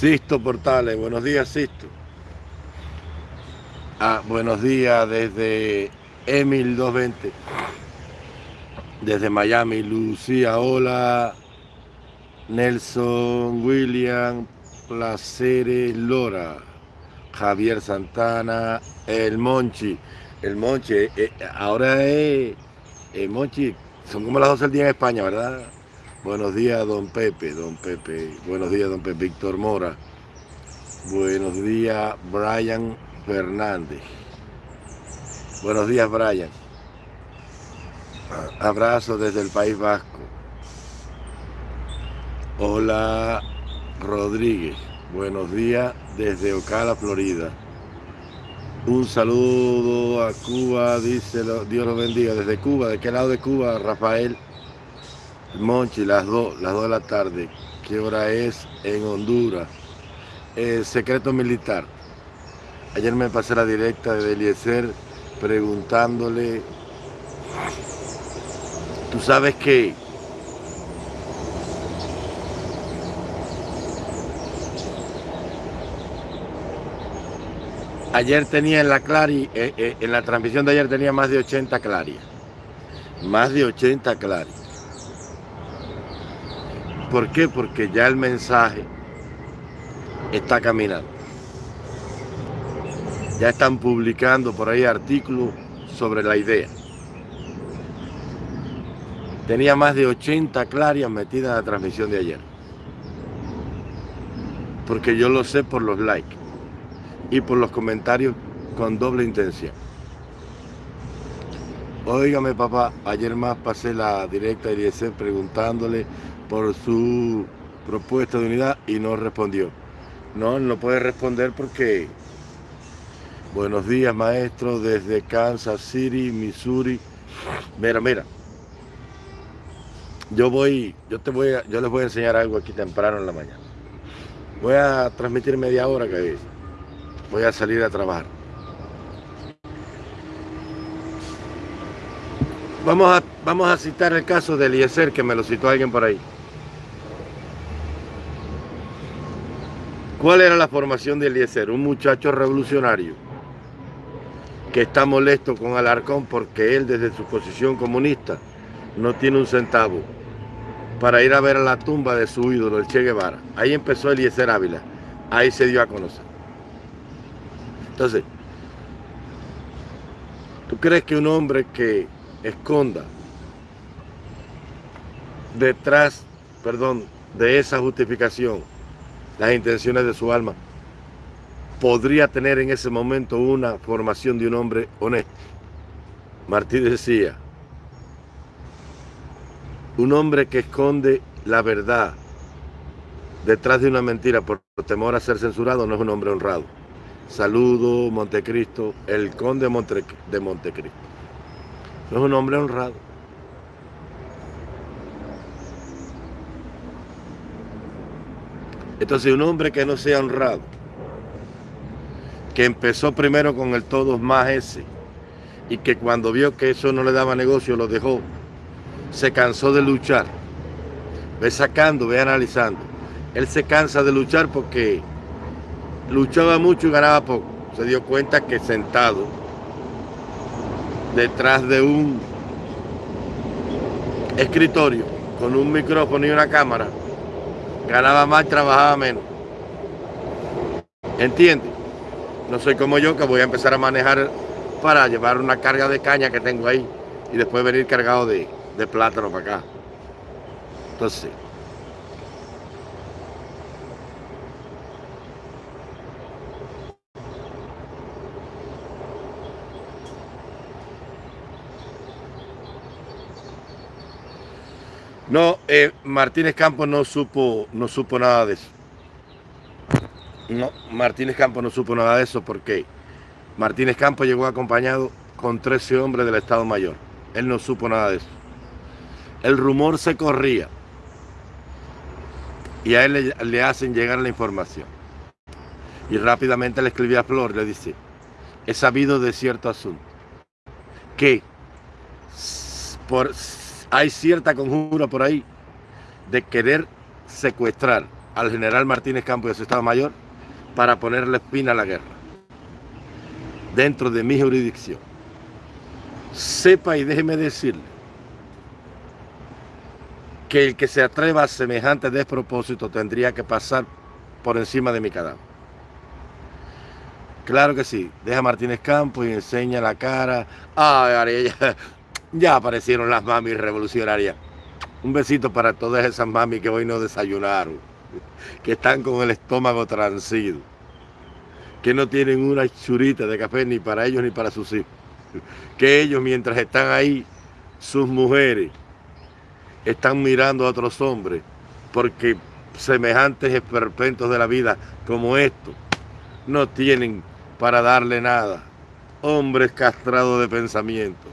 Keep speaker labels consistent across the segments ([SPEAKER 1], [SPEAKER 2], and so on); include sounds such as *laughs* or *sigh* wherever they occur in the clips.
[SPEAKER 1] Sisto Portales, buenos días Sisto. Ah, buenos días desde Emil 220. Desde Miami, Lucía, hola. Nelson, William, Placeres, Lora. Javier Santana, el Monchi. El Monchi, eh, eh, ahora es el Monchi, son como las 12 del día en España, ¿verdad? Buenos días, don Pepe, don Pepe. Buenos días, don Pepe. Víctor Mora. Buenos días, Brian Fernández. Buenos días, Brian. Abrazo desde el País Vasco. Hola, Rodríguez. Buenos días desde Ocala, Florida. Un saludo a Cuba, dice Dios los bendiga. Desde Cuba, ¿de qué lado de Cuba, Rafael? Monchi, las 2, las 2 de la tarde. ¿Qué hora es en Honduras? El secreto militar. Ayer me pasé la directa de Eliezer preguntándole, ¿tú sabes qué? Ayer tenía en la Clari, eh, eh, en la transmisión de ayer tenía más de 80 clarias. Más de 80 clarias. ¿Por qué? Porque ya el mensaje está caminando. Ya están publicando por ahí artículos sobre la idea. Tenía más de 80 clarias metidas en la transmisión de ayer. Porque yo lo sé por los likes y por los comentarios con doble intención. Óigame papá, ayer más pasé la directa IEC preguntándole por su propuesta de unidad y no respondió. No, no puede responder porque... Buenos días, maestro, desde Kansas City, Missouri. Mira, mira. Yo voy, yo te voy a, yo les voy a enseñar algo aquí temprano en la mañana. Voy a transmitir media hora que voy a salir a trabajar. Vamos a, vamos a citar el caso de Eliezer, que me lo citó alguien por ahí. ¿Cuál era la formación de Eliezer? Un muchacho revolucionario que está molesto con Alarcón porque él desde su posición comunista no tiene un centavo para ir a ver a la tumba de su ídolo, el Che Guevara. Ahí empezó Eliezer Ávila, ahí se dio a conocer. Entonces, ¿tú crees que un hombre que esconda detrás, perdón, de esa justificación las intenciones de su alma, podría tener en ese momento una formación de un hombre honesto. Martí decía, un hombre que esconde la verdad detrás de una mentira por temor a ser censurado no es un hombre honrado. Saludo, Montecristo, el conde de Montecristo. No es un hombre honrado. Entonces un hombre que no sea honrado, que empezó primero con el todos más ese, y que cuando vio que eso no le daba negocio lo dejó, se cansó de luchar. Ve sacando, ve analizando. Él se cansa de luchar porque luchaba mucho y ganaba poco. Se dio cuenta que sentado detrás de un escritorio con un micrófono y una cámara, ganaba más, trabajaba menos. ¿Entiendes? No soy como yo que voy a empezar a manejar para llevar una carga de caña que tengo ahí y después venir cargado de, de plátano para acá. Entonces, No, eh, Martínez Campos no supo, no supo nada de eso. No, Martínez Campos no supo nada de eso porque Martínez Campos llegó acompañado con 13 hombres del Estado Mayor. Él no supo nada de eso. El rumor se corría y a él le, hacen llegar la información. Y rápidamente le escribía a Flor, le dice, he sabido de cierto asunto, que por hay cierta conjura por ahí de querer secuestrar al general Martínez Campos y a su Estado Mayor para ponerle fin a la guerra dentro de mi jurisdicción. Sepa y déjeme decirle que el que se atreva a semejante despropósito tendría que pasar por encima de mi cadáver. Claro que sí, deja Martínez Campos y enseña la cara. Ay, ya, aparecieron las mamis revolucionarias. Un besito para todas esas mamis que hoy no desayunaron, *laughs* que están con el estómago transido, que no tienen una churita de café ni para ellos ni para sus hijos. *laughs* Que ellos mientras están ahí, sus mujeres, están mirando a otros hombres, porque semejantes esperpentos de la vida como estos no tienen para darle nada. Hombres castrados de pensamiento,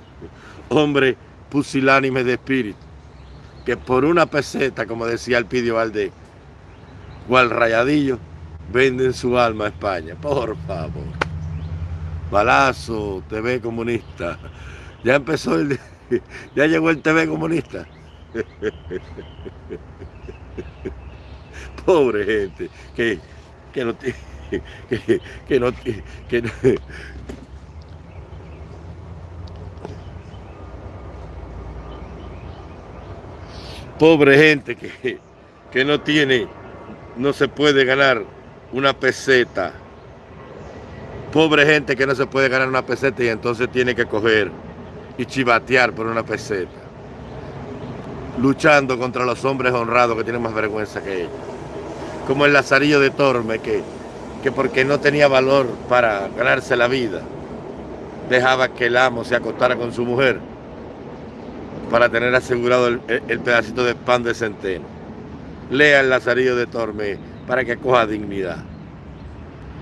[SPEAKER 1] hombres pusilánimes de espíritu, que por una peseta, como decía el Pidio Valdés, cual rayadillo, venden su alma a España. Por favor. Balazo, TV comunista. Ya empezó el... *laughs* Ya llegó el TV comunista. Pobre gente, que, que no. *laughs* Que, que, no, que, pobre gente que, que no tiene, no se puede ganar una peseta. Pobre gente que no se puede ganar una peseta y entonces tiene que coger y chivatear por una peseta. Luchando contra los hombres honrados que tienen más vergüenza que ellos. Como el Lazarillo de Torme que, que porque no tenía valor para ganarse la vida, dejaba que el amo se acostara con su mujer para tener asegurado el, pedacito de pan de centeno. Lea el Lazarillo de Torme para que coja dignidad.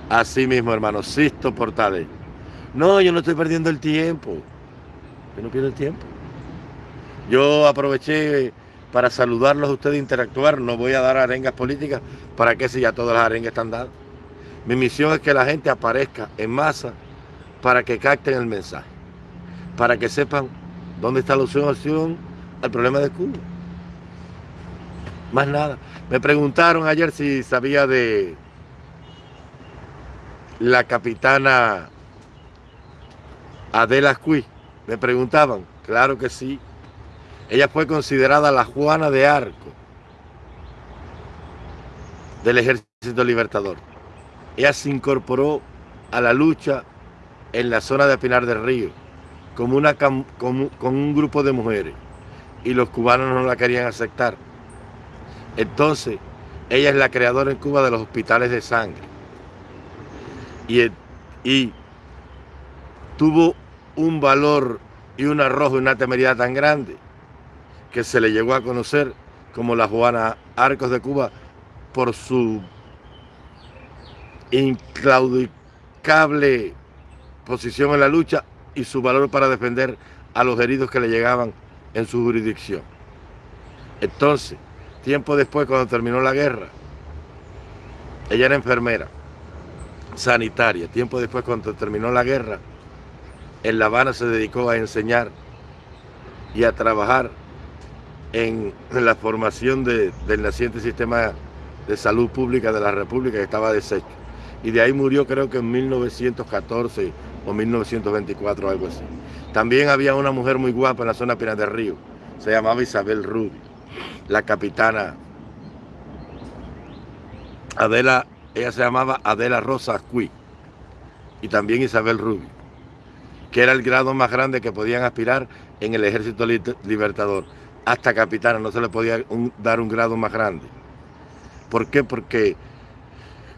[SPEAKER 1] Así mismo, hermano, Sisto Portales. No, yo no estoy perdiendo el tiempo. Yo no pierdo el tiempo. Yo aproveché para saludarlos a ustedes, interactuar. No voy a dar arengas políticas. ¿Para qué si ya todas las arengas están dadas? Mi misión es que la gente aparezca en masa para que capten el mensaje. Para que sepan dónde está la solución al problema de Cuba. Más nada. Me preguntaron ayer si sabía de la capitana Adela Cui. Me preguntaban, claro que sí. Ella fue considerada la Juana de Arco del Ejército Libertador. Ella se incorporó a la lucha en la zona de Pinar del Río como una, con un grupo de mujeres y los cubanos no la querían aceptar. Entonces, ella es la creadora en Cuba de los hospitales de sangre. Y, y tuvo un valor y un arrojo y una temeridad tan grande que se le llegó a conocer como la Juana Arcos de Cuba por su inclaudicable posición en la lucha y su valor para defender a los heridos que le llegaban en su jurisdicción. Entonces, tiempo después, cuando terminó la guerra, ella era enfermera, sanitaria. Tiempo después, cuando terminó la guerra, en La Habana se dedicó a enseñar y a trabajar en la formación del naciente sistema de salud pública de la República que estaba deshecho. Y de ahí murió creo que en 1914 o 1924 algo así. También había una mujer muy guapa en la zona Pinar del Río, se llamaba Isabel Rubio, la capitana Adela, ella se llamaba Adela Rosa Cui y también Isabel Rubio, que era el grado más grande que podían aspirar en el ejército libertador. Hasta capitana no se le podía dar un grado más grande. ¿Por qué? Porque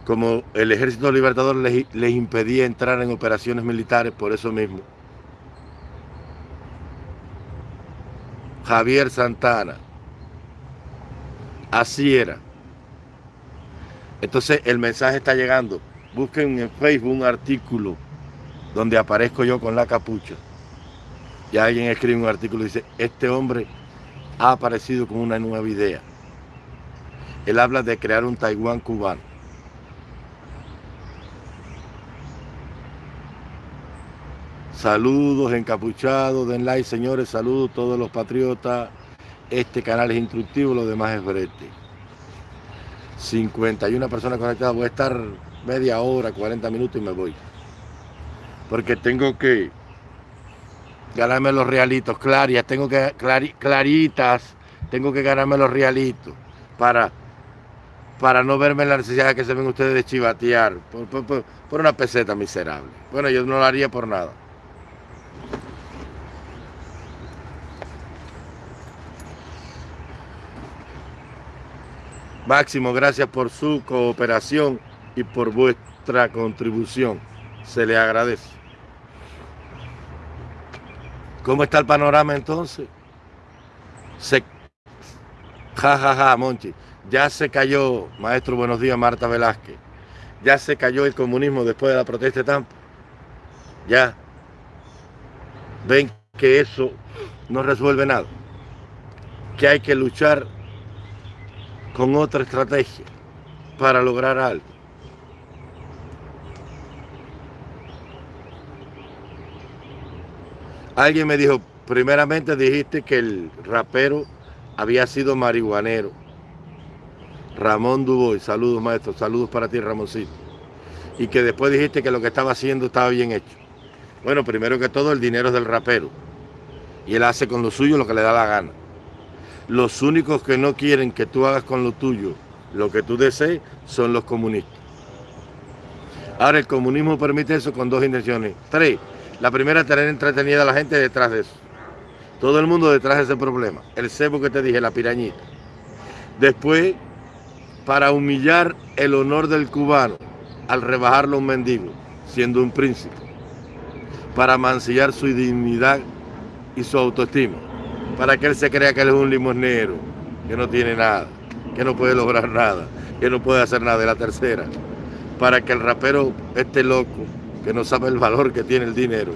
[SPEAKER 1] como el ejército libertador les, impedía entrar en operaciones militares por eso mismo. Javier Santana. Así era. Entonces el mensaje está llegando. Busquen en Facebook un artículo donde aparezco yo con la capucha. Y alguien escribe un artículo y dice, este hombre ha aparecido con una nueva idea. Él habla de crear un Taiwán cubano. Saludos encapuchados, den like señores, saludos todos los patriotas. Este canal es instructivo, lo demás es brete. 51 personas conectadas. Voy a estar media hora, 40 minutos y me voy. Porque tengo que ganarme los realitos, clarias, tengo que claritas, tengo que ganarme los realitos para, para no verme en la necesidad de que se ven ustedes de chivatear por una peseta miserable. Bueno, yo no lo haría por nada. Máximo, gracias por su cooperación y por vuestra contribución. Se le agradece. ¿Cómo está el panorama entonces? Se... Ja, ja, ja, Monchi. Ya se cayó, maestro, buenos días, Marta Velázquez. Ya se cayó el comunismo después de la protesta de Tampa. Ya. Ven que eso no resuelve nada. Que hay que luchar con otra estrategia para lograr algo. Alguien me dijo, primeramente dijiste que el rapero había sido marihuanero. Ramón Duboy, saludos maestro, saludos para ti Ramoncito. Y que después dijiste que lo que estaba haciendo estaba bien hecho. Bueno, primero que todo el dinero es del rapero. Y él hace con lo suyo lo que le da la gana. Los únicos que no quieren que tú hagas con lo tuyo lo que tú desees son los comunistas. Ahora, el comunismo permite eso con dos intenciones. Tres, la primera, tener entretenida a la gente detrás de eso. Todo el mundo detrás de ese problema. El cebo que te dije, la pirañita. Después, para humillar el honor del cubano al rebajarlo a un mendigo, siendo un príncipe. Para mancillar su dignidad y su autoestima para que él se crea que él es un limosnero, que no tiene nada, que no puede lograr nada, que no puede hacer nada. de la tercera, para que el rapero esté loco, que no sabe el valor que tiene el dinero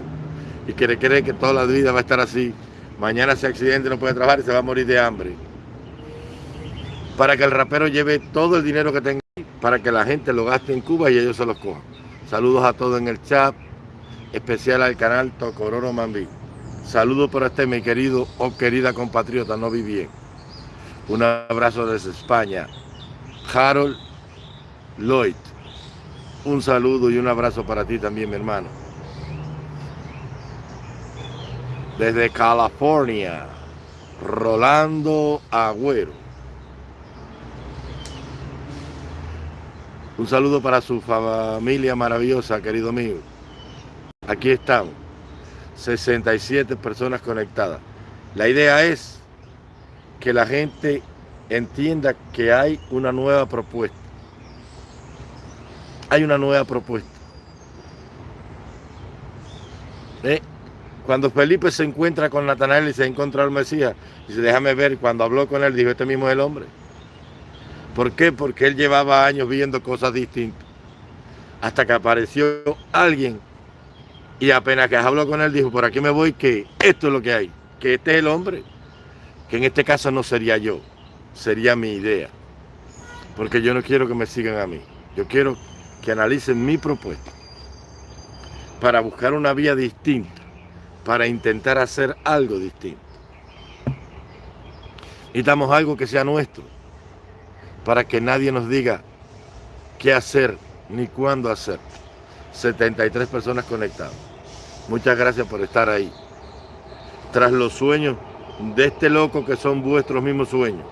[SPEAKER 1] y que le cree que toda la vida va a estar así. Mañana se accidente, no puede trabajar y se va a morir de hambre. Para que el rapero lleve todo el dinero que tenga, para que la gente lo gaste en Cuba y ellos se los cojan. Saludos a todos en el chat, especial al canal Tocororo Mambí. Saludos para este mi querido o querida compatriota, no vi bien. Un abrazo desde España. Harold Lloyd. Un saludo y un abrazo para ti también, mi hermano. Desde California, Rolando Agüero. Un saludo para su familia maravillosa, querido mío. Aquí estamos. 67 personas conectadas. La idea es que la gente entienda que hay una nueva propuesta. Hay una nueva propuesta. ¿Eh? Cuando Felipe se encuentra con Natanael y se encuentra al Mesías, dice, déjame ver, cuando habló con él, dijo, este mismo es el hombre. ¿Por qué? Porque él llevaba años viendo cosas distintas. Hasta que apareció alguien y apenas que habló con él, dijo, por aquí me voy, que esto es lo que hay, que este es el hombre, que en este caso no sería yo, sería mi idea. Porque yo no quiero que me sigan a mí, yo quiero que analicen mi propuesta para buscar una vía distinta, para intentar hacer algo distinto. Necesitamos algo que sea nuestro, para que nadie nos diga qué hacer ni cuándo hacer. 73 personas conectadas. Muchas gracias por estar ahí. Tras los sueños de este loco que son vuestros mismos sueños.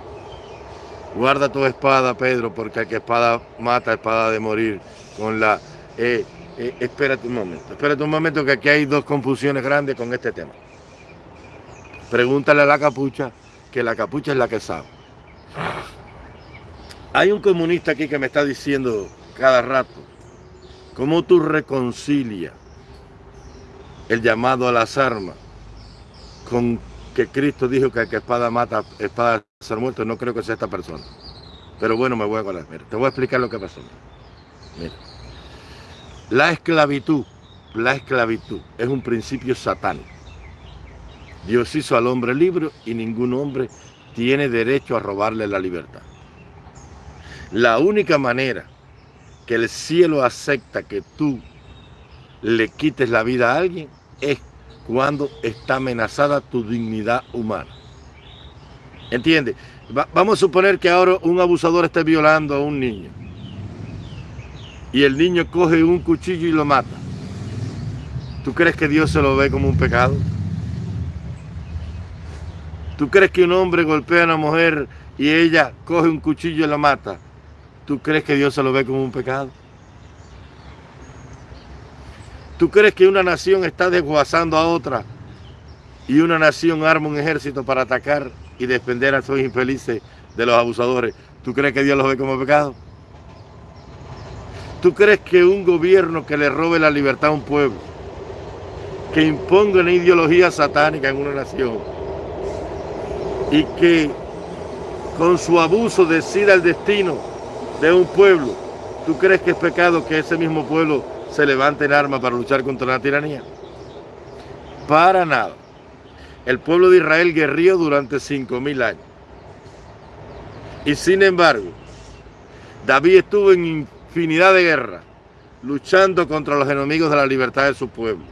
[SPEAKER 1] Guarda tu espada, Pedro, porque el que espada mata, espada de morir. Con la... Eh, eh, espérate un momento, espérate un momento que aquí hay dos confusiones grandes con este tema. Pregúntale a la capucha, que la capucha es la que sabe. Hay un comunista aquí que me está diciendo cada rato, ¿cómo tú reconcilias el llamado a las armas, con que Cristo dijo que el que espada mata, espada ser muerto, no creo que sea esta persona. Pero bueno, me voy a acordar. Mira, te voy a explicar lo que pasó. Mira. La esclavitud, la esclavitud es un principio satánico. Dios hizo al hombre libre y ningún hombre tiene derecho a robarle la libertad. La única manera que el cielo acepta que tú le quites la vida a alguien es cuando está amenazada tu dignidad humana. ¿Entiendes? vamos a suponer que ahora un abusador esté violando a un niño. Y el niño coge un cuchillo y lo mata. ¿Tú crees que Dios se lo ve como un pecado? ¿Tú crees que un hombre golpea a una mujer y ella coge un cuchillo y la mata? ¿Tú crees que Dios se lo ve como un pecado? ¿Tú crees que una nación está desguazando a otra y una nación arma un ejército para atacar y defender a esos infelices de los abusadores? ¿Tú crees que Dios los ve como pecado? ¿Tú crees que un gobierno que le robe la libertad a un pueblo, que imponga una ideología satánica en una nación y que con su abuso decida el destino de un pueblo, ¿tú crees que es pecado que ese mismo pueblo se levanta en armas para luchar contra la tiranía. Para nada. El pueblo de Israel guerrió durante cinco mil años. Y sin embargo, David estuvo en infinidad de guerras, luchando contra los enemigos de la libertad de su pueblo,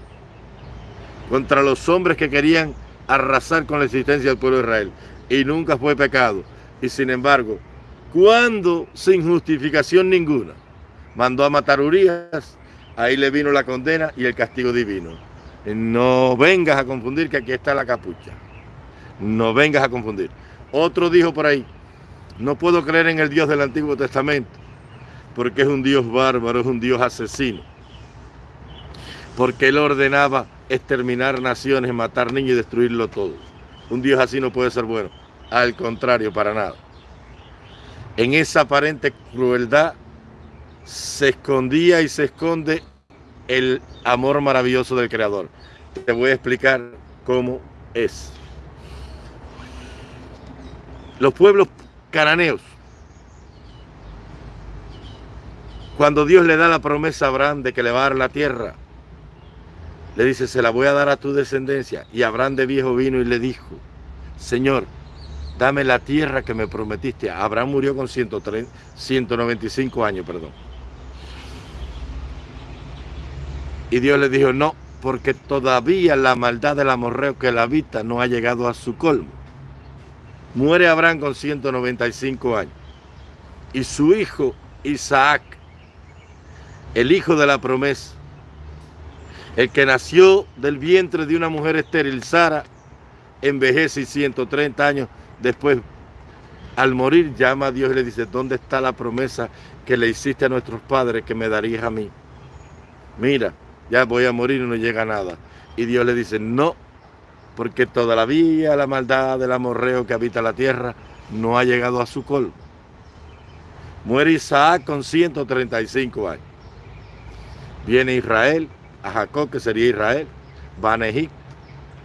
[SPEAKER 1] contra los hombres que querían arrasar con la existencia del pueblo de Israel. Y nunca fue pecado. Y sin embargo, cuando sin justificación ninguna mandó a matar Urias, ahí le vino la condena y el castigo divino. No vengas a confundir que aquí está la capucha. No vengas a confundir. Otro dijo por ahí, no puedo creer en el Dios del Antiguo Testamento, porque es un Dios bárbaro, es un Dios asesino. Porque él ordenaba exterminar naciones, matar niños y destruirlo todo. Un Dios así no puede ser bueno. Al contrario, para nada. En esa aparente crueldad se escondía y se esconde el amor maravilloso del Creador. Te voy a explicar cómo es. Los pueblos cananeos, cuando Dios le da la promesa a Abraham de que le va a dar la tierra, le dice, se la voy a dar a tu descendencia. Y Abraham de viejo vino y le dijo, Señor, dame la tierra que me prometiste. Abraham murió con 195 años, perdón. Y Dios le dijo, no, porque todavía la maldad del amorreo que la habita no ha llegado a su colmo. Muere Abraham con 195 años. Y su hijo Isaac, el hijo de la promesa, el que nació del vientre de una mujer estéril, Sara, envejece y 130 años después, al morir, llama a Dios y le dice, ¿dónde está la promesa que le hiciste a nuestros padres que me darías a mí? Mira, ya voy a morir y no llega nada. Y Dios le dice, no, porque todavía la maldad del amorreo que habita la tierra no ha llegado a su colmo. Muere Isaac con 135 años. Viene Israel, a Jacob, que sería Israel, va a Egipto.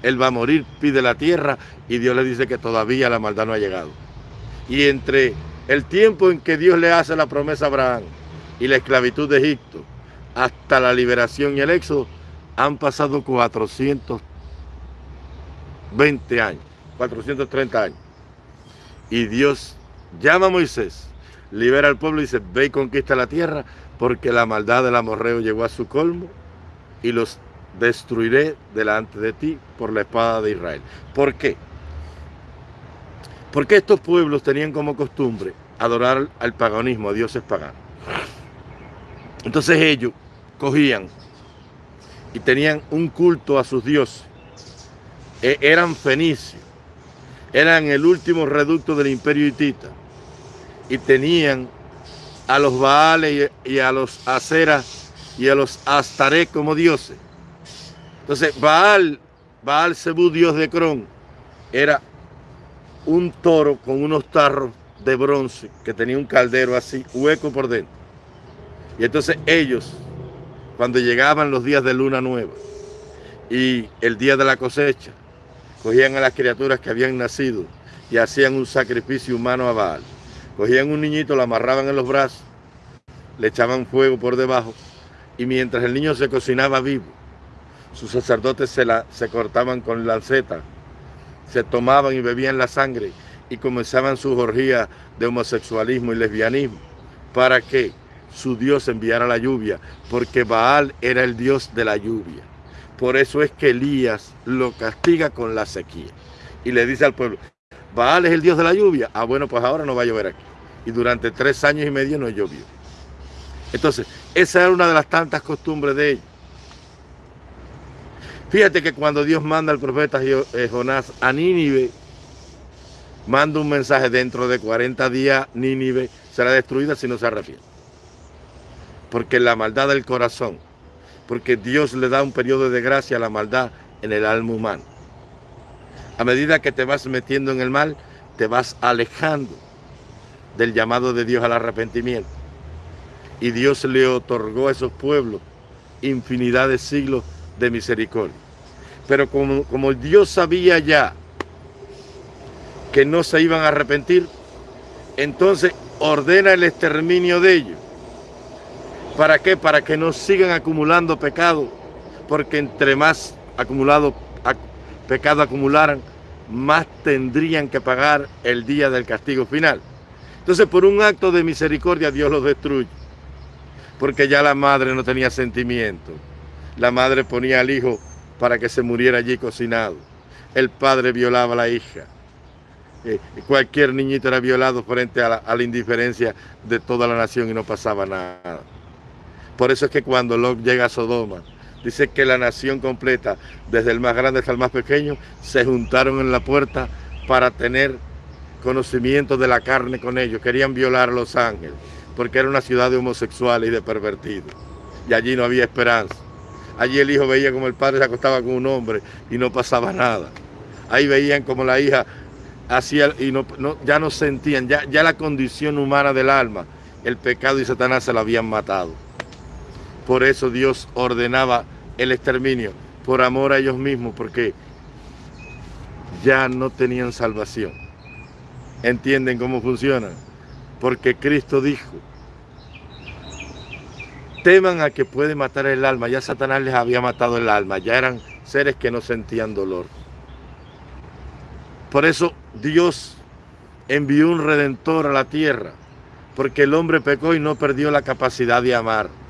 [SPEAKER 1] Él va a morir, pide la tierra y Dios le dice que todavía la maldad no ha llegado. Y entre el tiempo en que Dios le hace la promesa a Abraham y la esclavitud de Egipto, hasta la liberación y el éxodo, han pasado 420 años, 430 años. Y Dios llama a Moisés, libera al pueblo y dice, ve y conquista la tierra, porque la maldad del amorreo llegó a su colmo y los destruiré delante de ti por la espada de Israel. ¿Por qué? Porque estos pueblos tenían como costumbre adorar al paganismo, a dioses paganos. Entonces ellos cogían y tenían un culto a sus dioses. E, eran fenicios, eran el último reducto del imperio hitita y tenían a los Baales y a los Aceras y a los Astaré como dioses. Entonces, Baal, Baal Zebú, dios de Cron, era un toro con unos tarros de bronce que tenía un caldero así, hueco por dentro. Y entonces ellos cuando llegaban los días de luna nueva y el día de la cosecha, cogían a las criaturas que habían nacido y hacían un sacrificio humano a Baal. Cogían un niñito, lo amarraban en los brazos, le echaban fuego por debajo y mientras el niño se cocinaba vivo, sus sacerdotes se, la, se cortaban con lanceta, se tomaban y bebían la sangre y comenzaban su orgía de homosexualismo y lesbianismo. ¿Para qué? Su Dios enviara la lluvia, porque Baal era el Dios de la lluvia. Por eso es que Elías lo castiga con la sequía. Y le dice al pueblo, Baal es el dios de la lluvia. Ah, bueno, pues ahora no va a llover aquí. Y durante tres años y medio no llovió. Entonces, esa era una de las tantas costumbres de ellos. Fíjate que cuando Dios manda al profeta eh, Jonás a Nínive, manda un mensaje dentro de 40 días, Nínive será destruida si no se arrepiente. Porque la maldad del corazón, porque Dios le da un periodo de gracia a la maldad en el alma humana. A medida que te vas metiendo en el mal, te vas alejando del llamado de Dios al arrepentimiento. Y Dios le otorgó a esos pueblos infinidad de siglos de misericordia. Pero como, como Dios sabía ya que no se iban a arrepentir, entonces ordena el exterminio de ellos. ¿Para qué? Para que no sigan acumulando pecado, porque entre más pecado acumularan, más tendrían que pagar el día del castigo final. Entonces, por un acto de misericordia, Dios los destruye. Porque ya la madre no tenía sentimiento. La madre ponía al hijo para que se muriera allí cocinado. El padre violaba a la hija. Eh, cualquier niñito era violado frente a la, indiferencia de toda la nación y no pasaba nada. Por eso es que cuando Lot llega a Sodoma, dice que la nación completa, desde el más grande hasta el más pequeño, se juntaron en la puerta para tener conocimiento de la carne con ellos. Querían violar a los ángeles, porque era una ciudad de homosexuales y de pervertidos. Y allí no había esperanza. Allí el hijo veía como el padre se acostaba con un hombre y no pasaba nada. Ahí veían como la hija hacía y no, ya no sentían, ya, ya la condición humana del alma, el pecado y Satanás se la habían matado. Por eso Dios ordenaba el exterminio, por amor a ellos mismos, porque ya no tenían salvación. ¿Entienden cómo funciona? Porque Cristo dijo, teman a que puede matar el alma. Ya Satanás les había matado el alma, ya eran seres que no sentían dolor. Por eso Dios envió un redentor a la tierra, porque el hombre pecó y no perdió la capacidad de amar.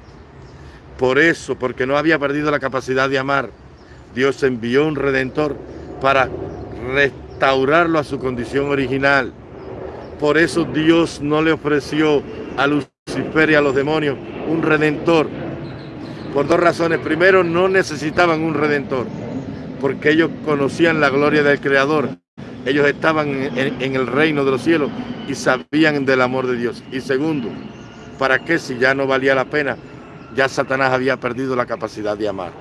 [SPEAKER 1] Por eso, porque no había perdido la capacidad de amar, Dios envió un redentor para restaurarlo a su condición original. Por eso Dios no le ofreció a Lucifer y a los demonios un redentor. Por dos razones. Primero, no necesitaban un redentor, porque ellos conocían la gloria del Creador. Ellos estaban en, el reino de los cielos y sabían del amor de Dios. Y segundo, ¿para qué si ya no valía la pena? Ya Satanás había perdido la capacidad de amar.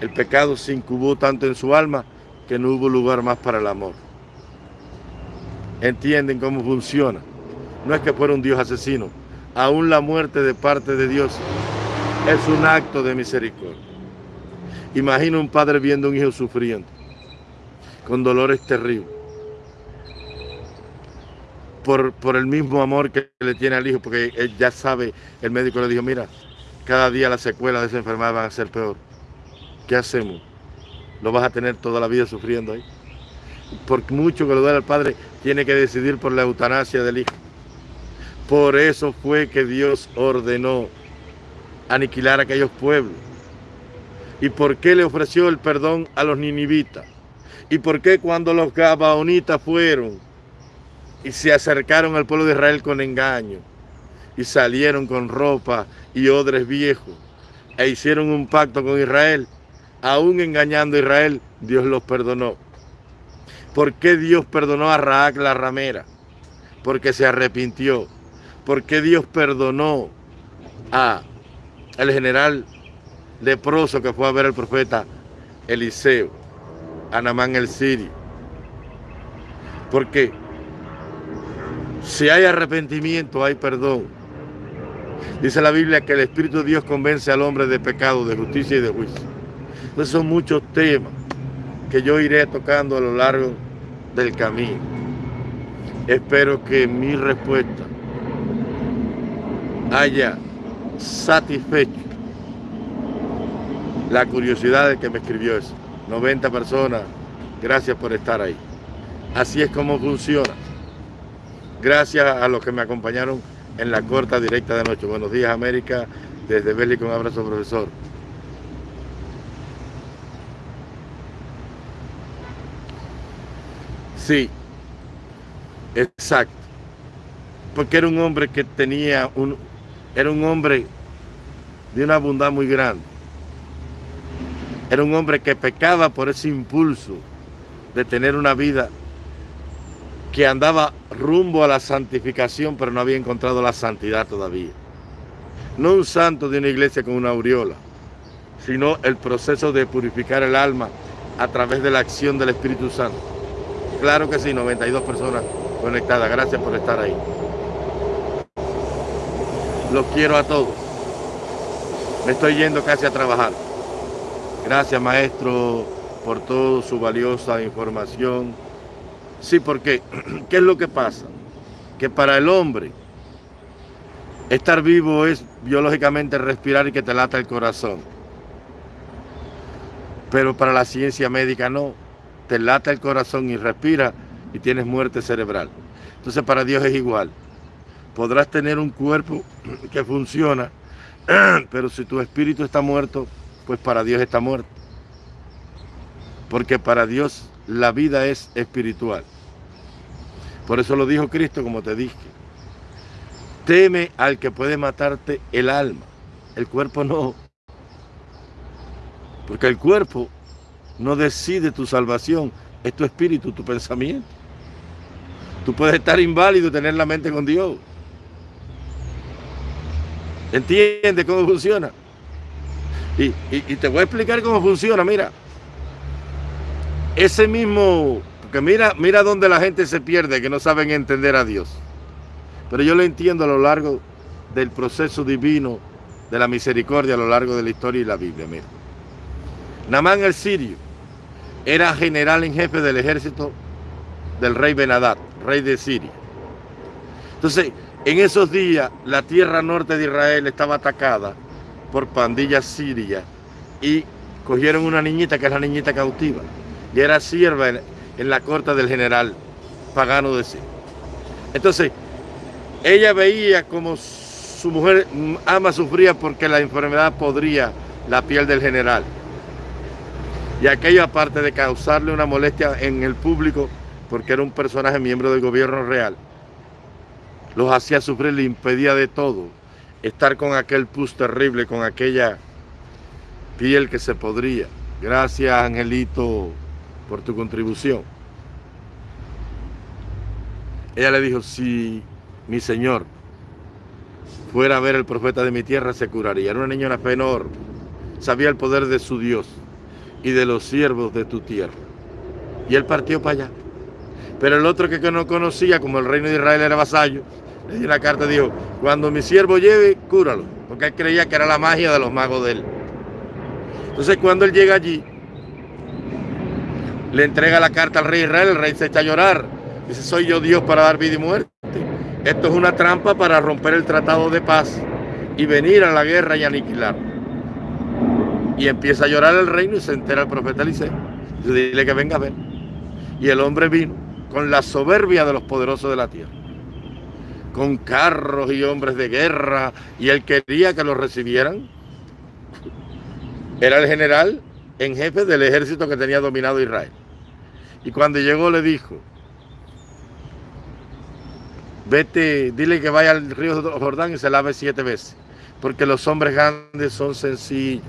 [SPEAKER 1] El pecado se incubó tanto en su alma que no hubo lugar más para el amor. ¿Entienden cómo funciona? No es que fuera un Dios asesino. Aún la muerte de parte de Dios es un acto de misericordia. Imagina un padre viendo a un hijo sufriendo, con dolores terribles, por, por el mismo amor que le tiene al hijo, porque ya sabe, el médico le dijo, mira, cada día las secuelas de esa enfermedad van a ser peor. ¿Qué hacemos? ¿Lo vas a tener toda la vida sufriendo ahí? Por mucho que lo duele al padre, tiene que decidir por la eutanasia del hijo. Por eso fue que Dios ordenó aniquilar a aquellos pueblos. ¿Y por qué le ofreció el perdón a los ninivitas? ¿Y por qué cuando los gabaonitas fueron y se acercaron al pueblo de Israel con engaño y salieron con ropa y odres viejos e hicieron un pacto con Israel, aún engañando a Israel, Dios los perdonó. ¿Por qué Dios perdonó a Raak la ramera? Porque se arrepintió. ¿Por qué Dios perdonó a el general leproso que fue a ver al profeta Eliseo, a Namán el Sirio? Porque si hay arrepentimiento, hay perdón. Dice la Biblia que el Espíritu de Dios convence al hombre de pecado, de justicia y de juicio. Entonces son muchos temas que yo iré tocando a lo largo del camino. Espero que mi respuesta haya satisfecho la curiosidad de que me escribió eso. 90 personas, gracias por estar ahí. Así es como funciona. Gracias a los que me acompañaron en la corta directa de noche. Buenos días América, desde Bélico un abrazo profesor. Sí, Exacto. Porque era un hombre que tenía un, era un hombre de una bondad muy grande. Era un hombre que pecaba por ese impulso de tener una vida que andaba rumbo a la santificación, pero no había encontrado la santidad todavía. No un santo de una iglesia con una aureola, sino el proceso de purificar el alma a través de la acción del Espíritu Santo. Claro que sí, 92 personas conectadas. Gracias por estar ahí. Los quiero a todos. Me estoy yendo casi a trabajar. Gracias, maestro, por toda su valiosa información. Sí, porque, *clears throat* ¿qué es lo que pasa? Que para el hombre, estar vivo es biológicamente respirar y que te lata el corazón. Pero para la ciencia médica no. Te lata el corazón y respira y tienes muerte cerebral. Entonces para Dios es igual. Podrás tener un cuerpo *clears throat* que funciona, *clears throat* pero si tu espíritu está muerto, pues para Dios está muerto. Porque para Dios la vida es espiritual. Por eso lo dijo Cristo, como te dije. Teme al que puede matarte el alma. El cuerpo no. Porque el cuerpo no decide tu salvación. Es tu espíritu, tu pensamiento. Tú puedes estar inválido y tener la mente con Dios. ¿Entiendes cómo funciona? Y, te voy a explicar cómo funciona, mira. Ese mismo, porque mira, mira dónde la gente se pierde, que no saben entender a Dios. Pero yo lo entiendo a lo largo del proceso divino de la misericordia a lo largo de la historia y la Biblia. Mira. Namán el sirio era general en jefe del ejército del rey Benadad, rey de Siria. Entonces, en esos días, la tierra norte de Israel estaba atacada por pandillas sirias y cogieron una niñita que es la niñita cautiva y era sierva en, la corte del general pagano de Siria. Entonces, ella veía como su mujer ama sufría porque la enfermedad podría la piel del general. Y aquello, aparte de causarle una molestia en el público, porque era un personaje miembro del gobierno real, los hacía sufrir, le impedía de todo. Estar con aquel pus terrible, con aquella piel que se podría. Gracias, Angelito, por tu contribución. Ella le dijo, si mi señor fuera a ver el profeta de mi tierra, se curaría. Era una niña fe enorme. Sabía el poder de su Dios y de los siervos de tu tierra. Y él partió para allá. Pero el otro que no conocía, como el reino de Israel era vasallo, le dio la carta y dijo, cuando mi siervo lleve, cúralo. Porque él creía que era la magia de los magos de él. Entonces cuando él llega allí, le entrega la carta al rey Israel, el rey se echa a llorar. Dice, soy yo Dios para dar vida y muerte. Esto es una trampa para romper el tratado de paz y venir a la guerra y aniquilar. Y empieza a llorar el reino y se entera el profeta Eliseo. Dile que venga a ver. Y el hombre vino con la soberbia de los poderosos de la tierra, con carros y hombres de guerra, y él quería que los recibieran. Era el general en jefe del ejército que tenía dominado Israel. Y cuando llegó le dijo, vete, dile que vaya al río Jordán y se lave siete veces, porque los hombres grandes son sencillos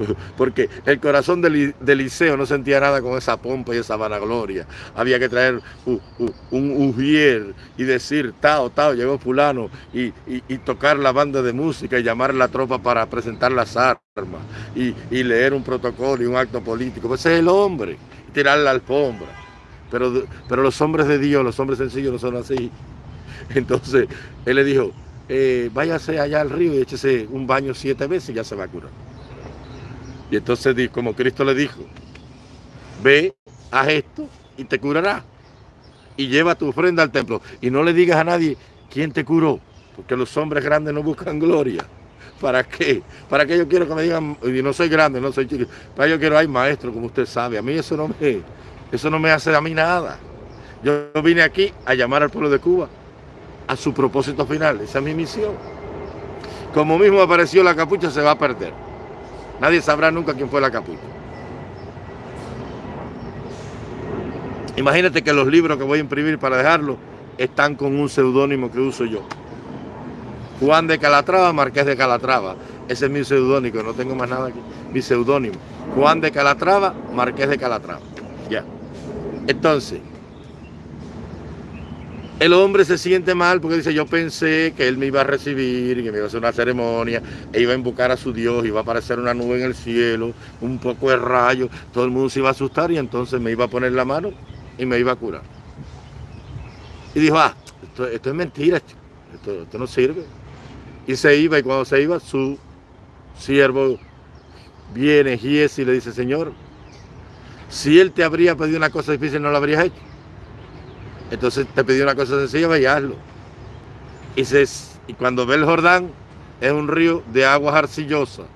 [SPEAKER 1] *laughs* porque el corazón del, Liceo no sentía nada con esa pompa y esa vanagloria. Había que traer un ujier y decir, tao, tao, llegó fulano, y, tocar la banda de música y llamar a la tropa para presentar las armas, y, leer un protocolo y un acto político. Pues ese es el hombre, tirar la alfombra. Pero, pero los hombres de Dios, los hombres sencillos no son así. *laughs* Entonces, él le dijo, eh, váyase allá al río y échese un baño siete veces y ya se va a curar. Y entonces, como Cristo le dijo, ve, haz esto y te curará. Y lleva tu ofrenda al templo. Y no le digas a nadie quién te curó, porque los hombres grandes no buscan gloria. ¿Para qué? ¿Para qué yo quiero que me digan, y no soy grande, no soy chico, para yo quiero, hay maestro, como usted sabe, a mí eso no me, eso no me hace a mí nada. Yo vine aquí a llamar al pueblo de Cuba a su propósito final, esa es mi misión. Como mismo apareció la capucha, se va a perder. Nadie sabrá nunca quién fue la capucha. Imagínate que los libros que voy a imprimir para dejarlo están con un seudónimo que uso yo. Juan de Calatrava, Marqués de Calatrava. Ese es mi seudónimo, no tengo más nada aquí. Mi seudónimo. Juan de Calatrava, Marqués de Calatrava. Ya. Entonces, el hombre se siente mal porque dice, yo pensé que él me iba a recibir, que me iba a hacer una ceremonia, e iba a invocar a su Dios, iba a aparecer una nube en el cielo, un poco de rayo, todo el mundo se iba a asustar y entonces me iba a poner la mano y me iba a curar. Y dijo, ah, esto, es mentira, esto no sirve. Y se iba y cuando se iba, su siervo viene, Gies, y le dice, Señor, si él te habría pedido una cosa difícil, no lo habrías hecho. Entonces te pidió una cosa sencilla, y hazlo. Y, y cuando ve el Jordán, es un río de aguas arcillosas.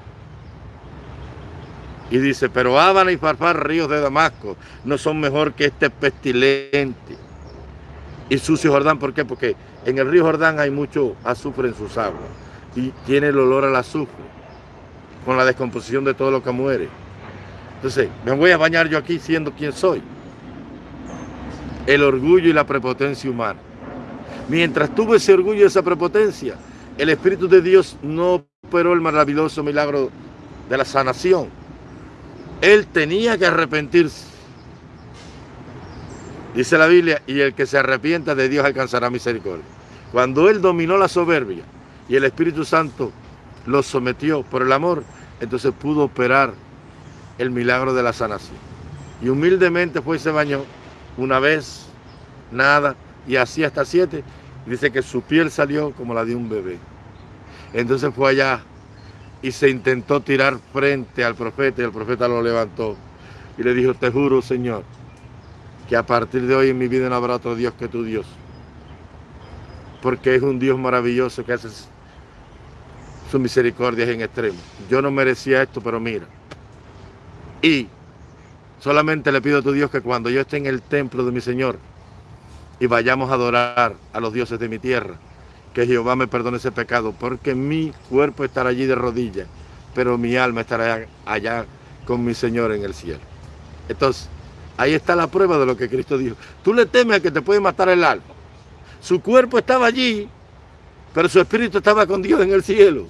[SPEAKER 1] Y dice, pero Ábana y Farfar, ríos de Damasco, no son mejor que este pestilente y sucio Jordán. ¿Por qué? Porque en el río Jordán hay mucho azufre en sus aguas y tiene el olor al azufre con la descomposición de todo lo que muere. Entonces, me voy a bañar yo aquí siendo quien soy el orgullo y la prepotencia humana. Mientras tuvo ese orgullo y esa prepotencia, el Espíritu de Dios no operó el maravilloso milagro de la sanación. Él tenía que arrepentirse. Dice la Biblia, y el que se arrepienta de Dios alcanzará misericordia. Cuando él dominó la soberbia y el Espíritu Santo lo sometió por el amor, entonces pudo operar el milagro de la sanación. Y humildemente fue y se bañó una vez, nada, y así hasta siete. Dice que su piel salió como la de un bebé. Entonces fue allá y se intentó tirar frente al profeta y el profeta lo levantó y le dijo, te juro Señor, que a partir de hoy en mi vida no habrá otro Dios que tu Dios. Porque es un Dios maravilloso que hace su misericordia en extremo. Yo no merecía esto, pero mira. Y Solamente le pido a tu Dios que cuando yo esté en el templo de mi Señor y vayamos a adorar a los dioses de mi tierra, que Jehová me perdone ese pecado, porque mi cuerpo estará allí de rodillas, pero mi alma estará allá con mi Señor en el cielo. Entonces, ahí está la prueba de lo que Cristo dijo. Tú le temes a que te puede matar el alma. Su cuerpo estaba allí, pero su espíritu estaba con Dios en el cielo.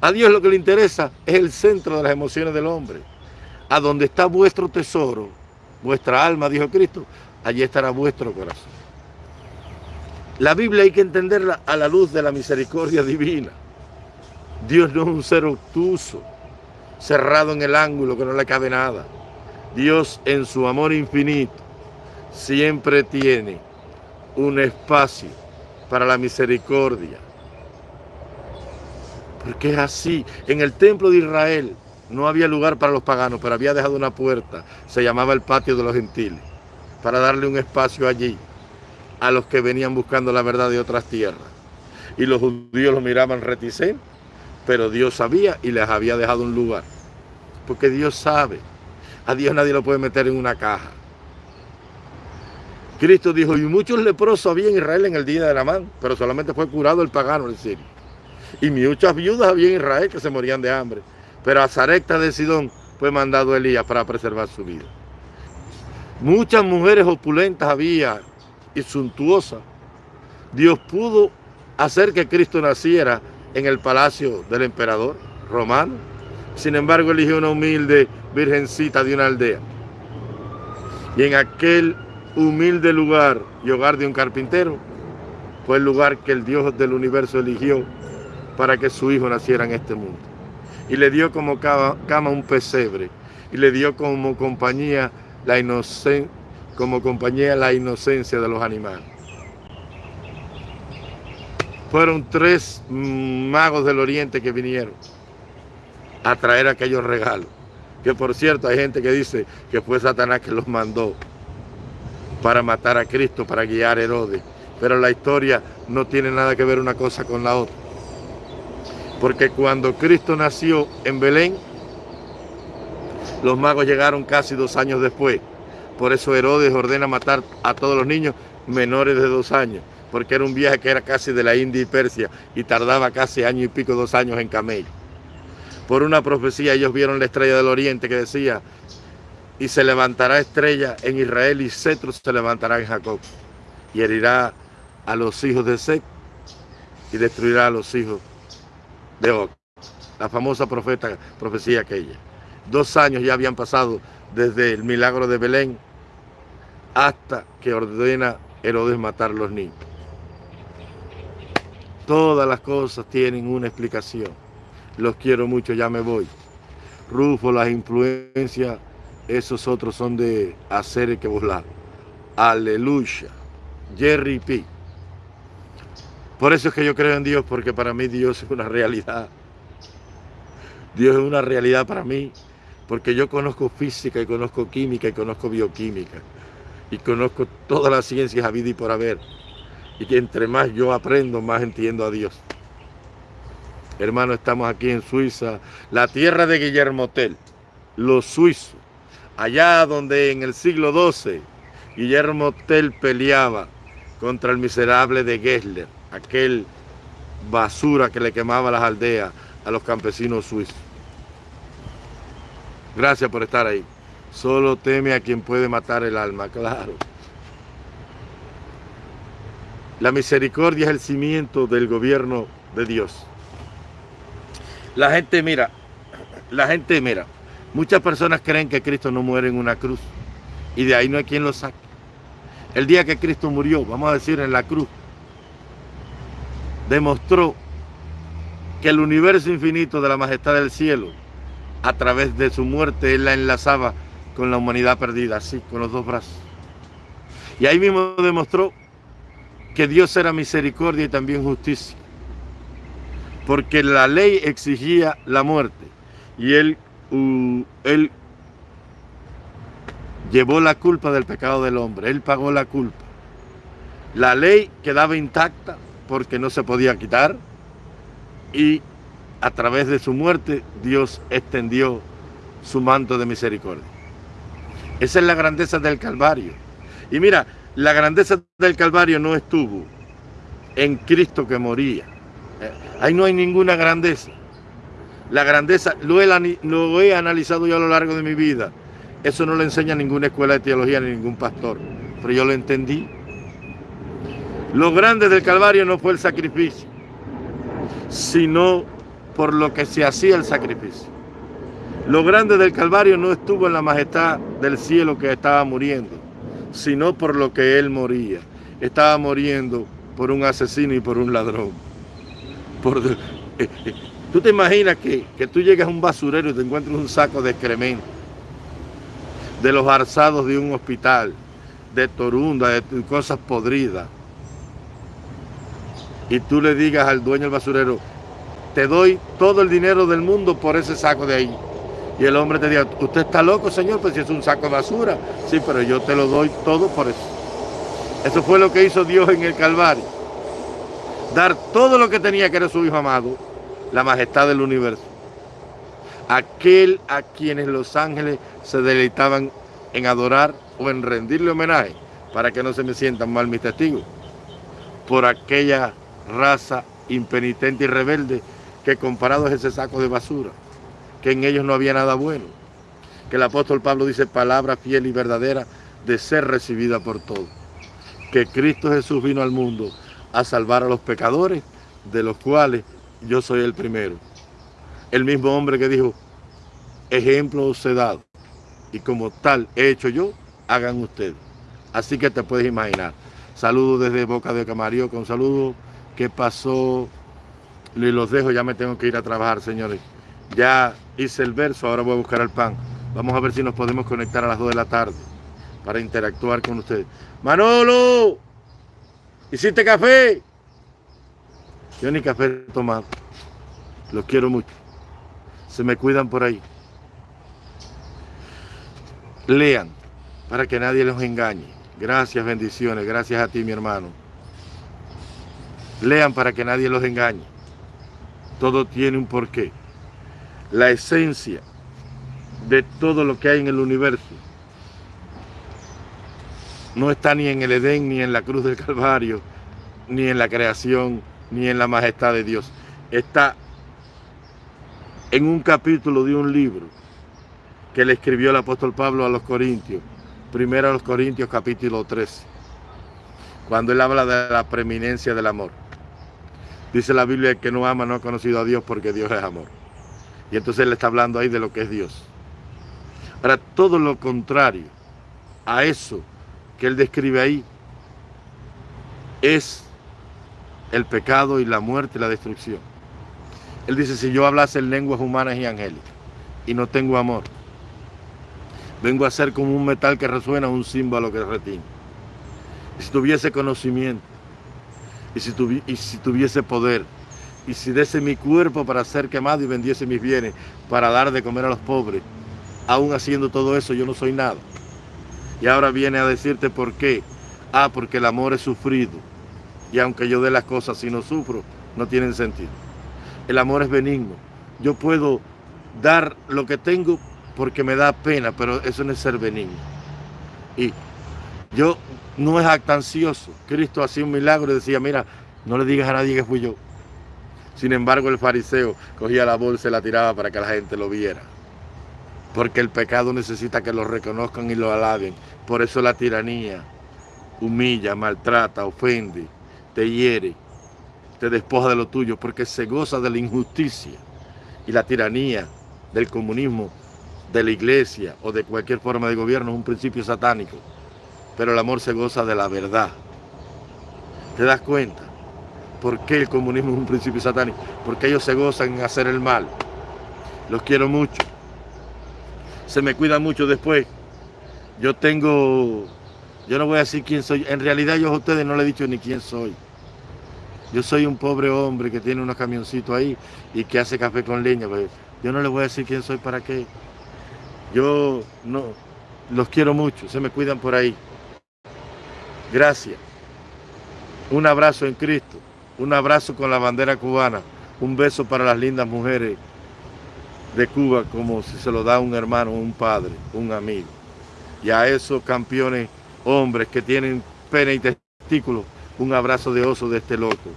[SPEAKER 1] A Dios lo que le interesa es el centro de las emociones del hombre a donde está vuestro tesoro, vuestra alma, dijo Cristo, allí estará vuestro corazón. La Biblia hay que entenderla a la luz de la misericordia divina. Dios no es un ser obtuso, cerrado en el ángulo que no le cabe nada. Dios en su amor infinito siempre tiene un espacio para la misericordia. Porque es así. En el templo de Israel no había lugar para los paganos, pero había dejado una puerta, se llamaba el patio de los gentiles, para darle un espacio allí a los que venían buscando la verdad de otras tierras. Y los judíos lo miraban reticentes, pero Dios sabía y les había dejado un lugar. Porque Dios sabe, a Dios nadie lo puede meter en una caja. Cristo dijo, y muchos leprosos había en Israel en el día de Namán, pero solamente fue curado el pagano en Sirio. Y muchas viudas había en Israel que se morían de hambre, pero a Zarecta de Sidón fue mandado Elías para preservar su vida. Muchas mujeres opulentas había y suntuosas. Dios pudo hacer que Cristo naciera en el palacio del emperador romano. Sin embargo, eligió una humilde virgencita de una aldea. Y en aquel humilde lugar y hogar de un carpintero, fue el lugar que el Dios del universo eligió para que su hijo naciera en este mundo y le dio como cama un pesebre y le dio como compañía la inocencia como compañía la inocencia de los animales. Fueron tres magos del oriente que vinieron a traer aquellos regalos. Que por cierto hay gente que dice que fue Satanás que los mandó para matar a Cristo, para guiar a Herodes. Pero la historia no tiene nada que ver una cosa con la otra. Porque cuando Cristo nació en Belén, los magos llegaron casi dos años después. Por eso Herodes ordena matar a todos los niños menores de dos años, porque era un viaje que era casi de la India y Persia y tardaba casi año y pico, dos años en camello. Por una profecía ellos vieron la estrella del oriente que decía, y se levantará estrella en Israel y cetro se levantará en Jacob y herirá a los hijos de Seth y destruirá a los hijos de Og. La famosa profeta, profecía aquella. Dos años ya habían pasado desde el milagro de Belén hasta que ordena Herodes matar a los niños. Todas las cosas tienen una explicación. Los quiero mucho, ya me voy. Rufo, las influencias, esos otros son de hacer que volar. Aleluya. Jerry P. Por eso es que yo creo en Dios, porque para mí Dios es una realidad. Dios es una realidad para mí, porque yo conozco física y conozco química y conozco bioquímica y conozco todas las ciencias a vida y por haber. Y que entre más yo aprendo, más entiendo a Dios. Hermano, estamos aquí en Suiza, la tierra de Guillermo Tell, los suizos, allá donde en el siglo XII Guillermo Tell peleaba contra el miserable de Gessler, aquel basura que le quemaba las aldeas a los campesinos suizos. Gracias por estar ahí. Solo teme a quien puede matar el alma, claro. La misericordia es el cimiento del gobierno de Dios. La gente mira, la gente mira, muchas personas creen que Cristo no muere en una cruz y de ahí no hay quien lo saque. El día que Cristo murió, vamos a decir en la cruz, demostró que el universo infinito de la majestad del cielo, a través de su muerte, Él la enlazaba con la humanidad perdida, así, con los dos brazos. Y ahí mismo demostró que Dios era misericordia y también justicia. Porque la ley exigía la muerte. Y él, él llevó la culpa del pecado del hombre. Él pagó la culpa. La ley quedaba intacta porque no se podía quitar. Y a través de su muerte Dios extendió su manto de misericordia. Esa es la grandeza del Calvario. Y mira, la grandeza del Calvario no estuvo en Cristo que moría. Eh, ahí no hay ninguna grandeza. La grandeza, lo he, analizado yo a lo largo de mi vida. Eso no lo enseña ninguna escuela de teología ni ningún pastor. Pero yo lo entendí. Lo grande del Calvario no fue el sacrificio, sino por lo que se hacía el sacrificio. Lo grande del Calvario no estuvo en la majestad del cielo que estaba muriendo, sino por lo que él moría. Estaba muriendo por un asesino y por un ladrón. Eh, eh, tú te imaginas que, que, tú llegas a un basurero y te encuentras un saco de excremento, de los arzados de un hospital, de torunda, de cosas podridas, y tú le digas al dueño del basurero, te doy todo el dinero del mundo por ese saco de ahí. Y el hombre te diga, usted está loco, señor, pues si es un saco de basura. Sí, pero yo te lo doy todo por eso. Eso fue lo que hizo Dios en el Calvario. Dar todo lo que tenía que era su Hijo amado, la majestad del universo. Aquel a quienes los ángeles se deleitaban en adorar o en rendirle homenaje, para que no se me sientan mal mis testigos, por aquella raza impenitente y rebelde que comparado es ese saco de basura que en ellos no había nada bueno. Que el apóstol Pablo dice palabra fiel y verdadera de ser recibida por todos. Que Cristo Jesús vino al mundo a salvar a los pecadores, de los cuales yo soy el primero. El mismo hombre que dijo, ejemplo os he dado, y como tal he hecho yo, hagan ustedes. Así que te puedes imaginar. Saludos desde Boca de Camarillo, con saludos. ¿Qué pasó? Y los dejo, ya me tengo que ir a trabajar, señores. Ya hice el verso, ahora voy a buscar el pan. Vamos a ver si nos podemos conectar a las 2 de la tarde para interactuar con ustedes. Manolo, ¿hiciste café? Yo ni café he tomado. Los quiero mucho. Se me cuidan por ahí. Lean para que nadie los engañe. Gracias, bendiciones. Gracias a ti, mi hermano. Lean para que nadie los engañe. Todo tiene un porqué la esencia de todo lo que hay en el universo. No está ni en el Edén, ni en la cruz del Calvario, ni en la creación, ni en la majestad de Dios. Está en un capítulo de un libro que le escribió el apóstol Pablo a los Corintios. Primero a los Corintios capítulo 13. Cuando él habla de la preeminencia del amor. Dice la Biblia que no ama no ha conocido a Dios porque Dios es amor. Y entonces él está hablando ahí de lo que es Dios. Ahora, todo lo contrario a eso que él describe ahí es el pecado y la muerte y la destrucción. Él dice, si yo hablase en lenguas humanas y angélicas y no tengo amor, vengo a ser como un metal que resuena, un símbolo que retina. Y si tuviese conocimiento, y si, y si tuviese poder, y si diese mi cuerpo para ser quemado y vendiese mis bienes para dar de comer a los pobres, aún haciendo todo eso yo no soy nada. Y ahora viene a decirte por qué. Ah, porque el amor es sufrido. Y aunque yo dé las cosas si no sufro, no tienen sentido. El amor es benigno. Yo puedo dar lo que tengo porque me da pena, pero eso no es ser benigno. Y yo no es actancioso. Cristo hacía un milagro y decía, mira, no le digas a nadie que fui yo. Sin embargo, el fariseo cogía la bolsa y la tiraba para que la gente lo viera. Porque el pecado necesita que lo reconozcan y lo alaben. Por eso la tiranía humilla, maltrata, ofende, te hiere, te despoja de lo tuyo, porque se goza de la injusticia y la tiranía del comunismo, de la iglesia o de cualquier forma de gobierno es un principio satánico. Pero el amor se goza de la verdad. ¿Te das cuenta? ¿Por qué el comunismo es un principio satánico? Porque ellos se gozan en hacer el mal. Los quiero mucho. Se me cuida mucho después. Yo tengo, yo no voy a decir quién soy. En realidad yo a ustedes no le he dicho ni quién soy. Yo soy un pobre hombre que tiene unos camioncitos ahí y que hace café con leña. Pues yo no les voy a decir quién soy para qué. Yo no, los quiero mucho, se me cuidan por ahí. Gracias. Un abrazo en Cristo, un abrazo con la bandera cubana, un beso para las lindas mujeres de Cuba como si se lo da un hermano, un padre, un amigo. Y a esos campeones hombres que tienen pena y testículos, un abrazo de oso de este loco.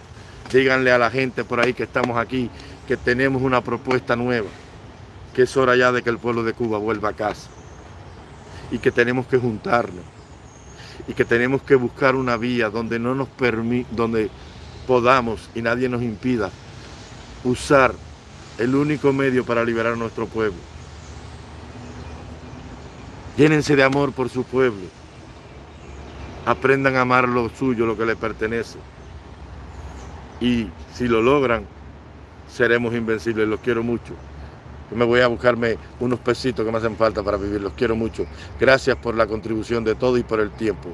[SPEAKER 1] Díganle a la gente por ahí que estamos aquí que tenemos una propuesta nueva, que es hora ya de que el pueblo de Cuba vuelva a casa y que tenemos que juntarnos y que tenemos que buscar una vía donde no nos donde podamos y nadie nos impida usar el único medio para liberar a nuestro pueblo. Llénense de amor por su pueblo. Aprendan a amar lo suyo, lo que les pertenece. Y si lo logran, seremos invencibles. Los quiero mucho. Yo me voy a buscarme unos pesitos que me hacen falta para vivir. Los quiero mucho. Gracias por la contribución de todo y por el tiempo.